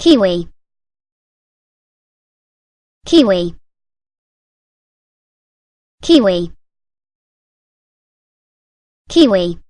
kiwi. Kiwi. Kiwi. Kiwi.